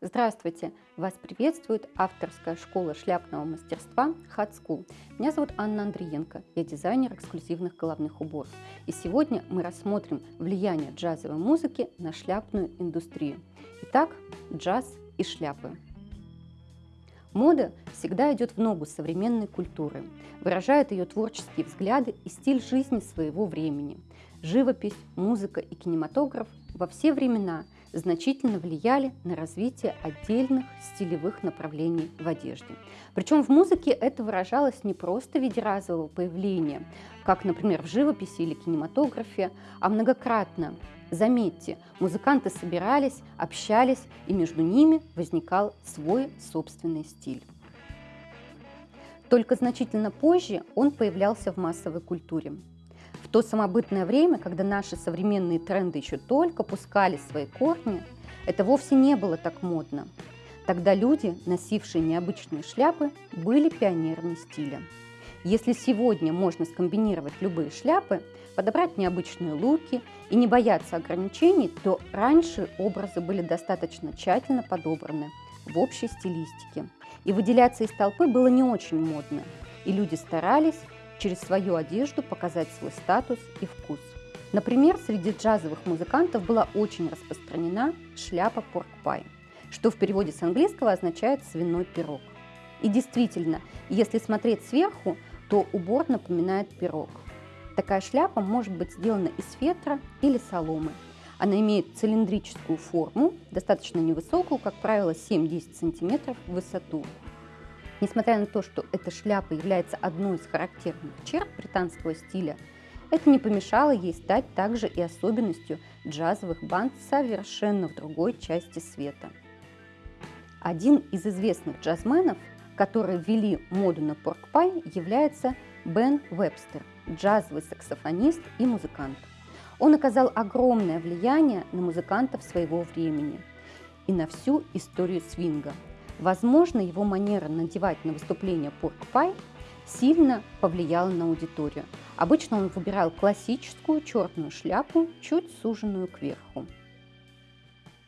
Здравствуйте! Вас приветствует авторская школа шляпного мастерства Hat School. Меня зовут Анна Андриенко, я дизайнер эксклюзивных головных уборов. И сегодня мы рассмотрим влияние джазовой музыки на шляпную индустрию. Итак, джаз и шляпы. Мода всегда идет в ногу современной культуры, выражает ее творческие взгляды и стиль жизни своего времени. Живопись, музыка и кинематограф во все времена – значительно влияли на развитие отдельных стилевых направлений в одежде. Причем в музыке это выражалось не просто в виде разового появления, как, например, в живописи или кинематографе, а многократно. Заметьте, музыканты собирались, общались, и между ними возникал свой собственный стиль. Только значительно позже он появлялся в массовой культуре. То самобытное время, когда наши современные тренды еще только пускали свои корни, это вовсе не было так модно. Тогда люди, носившие необычные шляпы, были пионерами стиля. Если сегодня можно скомбинировать любые шляпы, подобрать необычные луки и не бояться ограничений, то раньше образы были достаточно тщательно подобраны в общей стилистике. И выделяться из толпы было не очень модно. И люди старались через свою одежду показать свой статус и вкус. Например, среди джазовых музыкантов была очень распространена шляпа порк-пай, что в переводе с английского означает «свиной пирог». И действительно, если смотреть сверху, то убор напоминает пирог. Такая шляпа может быть сделана из фетра или соломы. Она имеет цилиндрическую форму, достаточно невысокую, как правило, 7-10 см в высоту, Несмотря на то, что эта шляпа является одной из характерных черт британского стиля, это не помешало ей стать также и особенностью джазовых банд совершенно в другой части света. Один из известных джазменов, которые ввели моду на порк-пай, является Бен Вебстер, джазовый саксофонист и музыкант. Он оказал огромное влияние на музыкантов своего времени и на всю историю свинга – Возможно, его манера надевать на выступление порк-пай сильно повлияла на аудиторию. Обычно он выбирал классическую черную шляпу, чуть суженную кверху.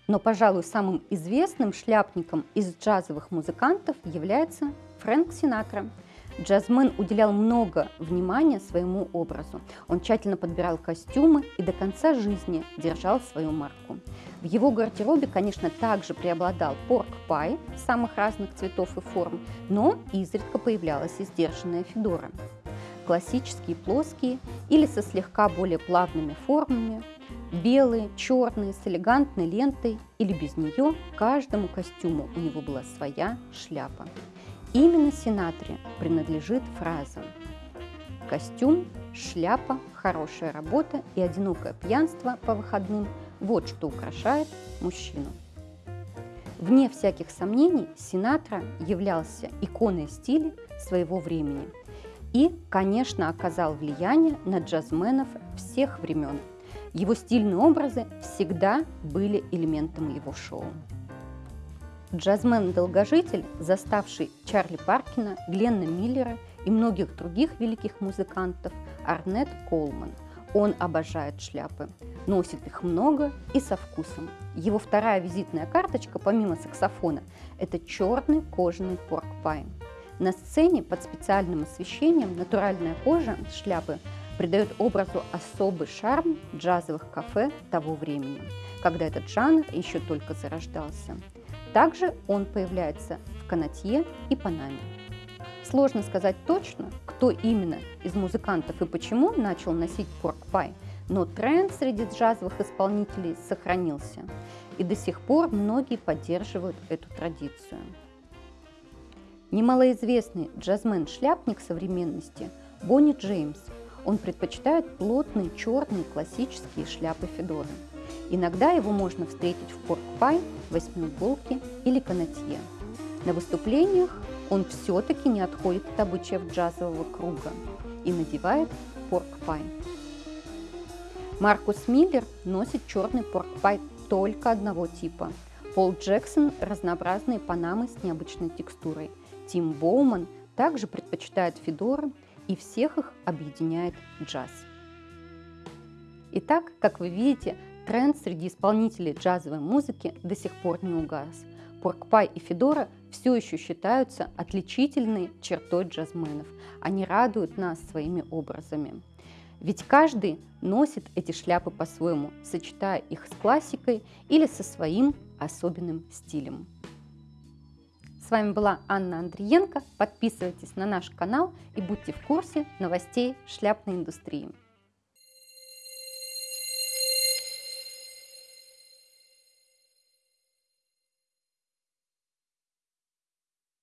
Но, пожалуй, самым известным шляпником из джазовых музыкантов является Фрэнк Синатра – Джазмен уделял много внимания своему образу. Он тщательно подбирал костюмы и до конца жизни держал свою марку. В его гардеробе, конечно, также преобладал порк-пай самых разных цветов и форм, но изредка появлялась и сдержанная федора. Классические плоские или со слегка более плавными формами, белые, черные, с элегантной лентой или без нее, каждому костюму у него была своя шляпа. Именно Синатре принадлежит фраза «Костюм, шляпа, хорошая работа и одинокое пьянство по выходным – вот что украшает мужчину». Вне всяких сомнений, Синатра являлся иконой стиля своего времени и, конечно, оказал влияние на джазменов всех времен. Его стильные образы всегда были элементом его шоу. Джазмен-долгожитель, заставший Чарли Паркина, Гленна Миллера и многих других великих музыкантов, Арнет Колман. Он обожает шляпы, носит их много и со вкусом. Его вторая визитная карточка, помимо саксофона, это черный кожаный порк-пай. На сцене под специальным освещением натуральная кожа шляпы придает образу особый шарм джазовых кафе того времени, когда этот жанр еще только зарождался. Также он появляется в канатье и панаме. Сложно сказать точно, кто именно из музыкантов и почему начал носить порк-пай, но тренд среди джазовых исполнителей сохранился, и до сих пор многие поддерживают эту традицию. Немалоизвестный джазмен-шляпник современности Бонни Джеймс. Он предпочитает плотные черные классические шляпы Федоры. Иногда его можно встретить в порк-пай, восьмиуголке или канатье. На выступлениях он все-таки не отходит от обычаев джазового круга и надевает порк-пай. Маркус Миллер носит черный порк-пай только одного типа. Пол Джексон – разнообразные панамы с необычной текстурой. Тим Боуман также предпочитает федоры, и всех их объединяет джаз. Итак, как вы видите, тренд среди исполнителей джазовой музыки до сих пор не угас. Поркпай и Федора все еще считаются отличительной чертой джазменов. Они радуют нас своими образами. Ведь каждый носит эти шляпы по-своему, сочетая их с классикой или со своим особенным стилем. С вами была Анна Андриенко. Подписывайтесь на наш канал и будьте в курсе новостей шляпной индустрии.